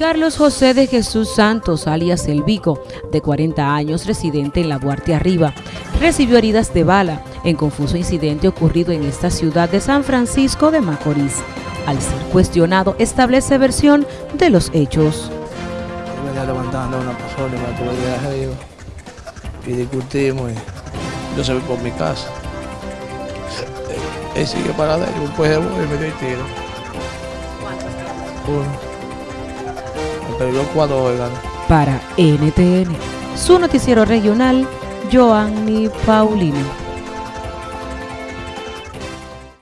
Carlos José de Jesús Santos, alias El Vico, de 40 años, residente en la Duarte Arriba, recibió heridas de bala en confuso incidente ocurrido en esta ciudad de San Francisco de Macorís. Al ser cuestionado, establece versión de los hechos. Yo venía levantando una persona y me tuve de arriba y discutimos y yo se vi por mi casa. Él sigue para adentro, después de y me dio el tiro. Uno. Para NTN, su noticiero regional, Joanny Paulino.